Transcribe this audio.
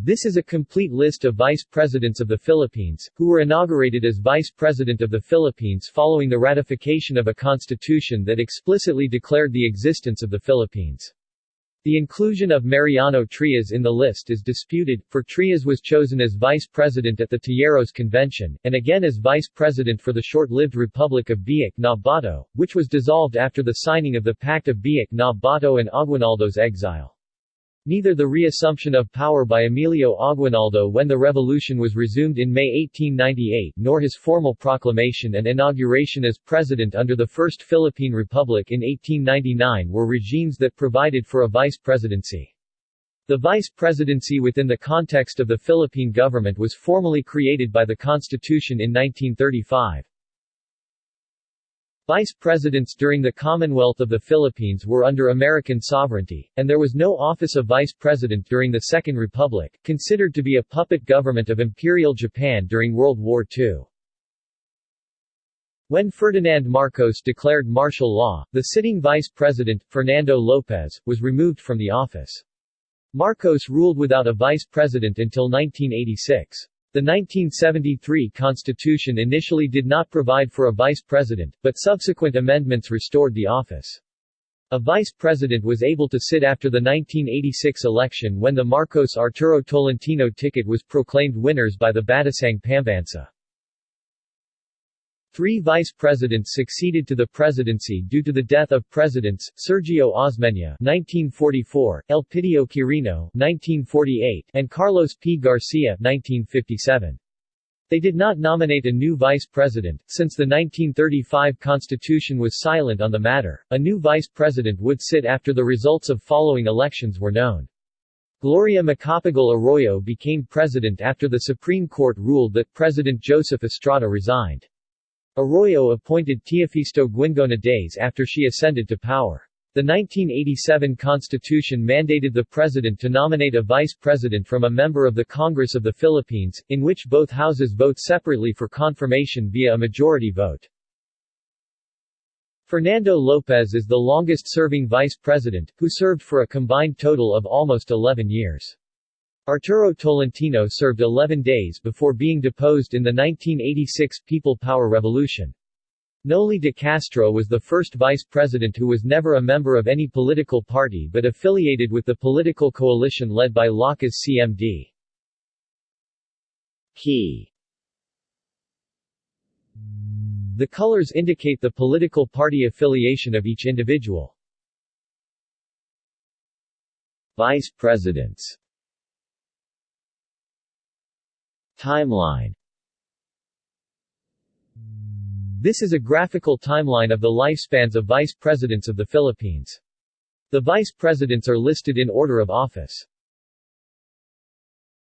This is a complete list of vice presidents of the Philippines, who were inaugurated as vice president of the Philippines following the ratification of a constitution that explicitly declared the existence of the Philippines. The inclusion of Mariano Trias in the list is disputed, for Trias was chosen as vice president at the Tejeros Convention, and again as vice president for the short-lived Republic of Biak na Bato, which was dissolved after the signing of the Pact of Biak na Bato and Aguinaldo's exile. Neither the reassumption of power by Emilio Aguinaldo when the revolution was resumed in May 1898 nor his formal proclamation and inauguration as president under the First Philippine Republic in 1899 were regimes that provided for a vice presidency. The vice presidency within the context of the Philippine government was formally created by the Constitution in 1935. Vice presidents during the Commonwealth of the Philippines were under American sovereignty, and there was no office of vice president during the Second Republic, considered to be a puppet government of Imperial Japan during World War II. When Ferdinand Marcos declared martial law, the sitting vice president, Fernando Lopez, was removed from the office. Marcos ruled without a vice president until 1986. The 1973 Constitution initially did not provide for a vice president, but subsequent amendments restored the office. A vice president was able to sit after the 1986 election when the Marcos Arturo Tolentino ticket was proclaimed winners by the Batasang Pambansa. Three vice presidents succeeded to the presidency due to the death of presidents, Sergio Osmeña 1944, Elpidio Quirino 1948, and Carlos P. Garcia 1957. They did not nominate a new vice president, since the 1935 Constitution was silent on the matter. A new vice president would sit after the results of following elections were known. Gloria Macapagal Arroyo became president after the Supreme Court ruled that President Joseph Estrada resigned. Arroyo appointed Teofisto Guingona days after she ascended to power. The 1987 Constitution mandated the President to nominate a Vice President from a member of the Congress of the Philippines, in which both houses vote separately for confirmation via a majority vote. Fernando Lopez is the longest-serving Vice President, who served for a combined total of almost 11 years. Arturo Tolentino served 11 days before being deposed in the 1986 People Power Revolution. Noli de Castro was the first vice president who was never a member of any political party but affiliated with the political coalition led by Lakas CMD. Key The colors indicate the political party affiliation of each individual. Vice presidents Timeline This is a graphical timeline of the lifespans of vice presidents of the Philippines. The vice presidents are listed in order of office.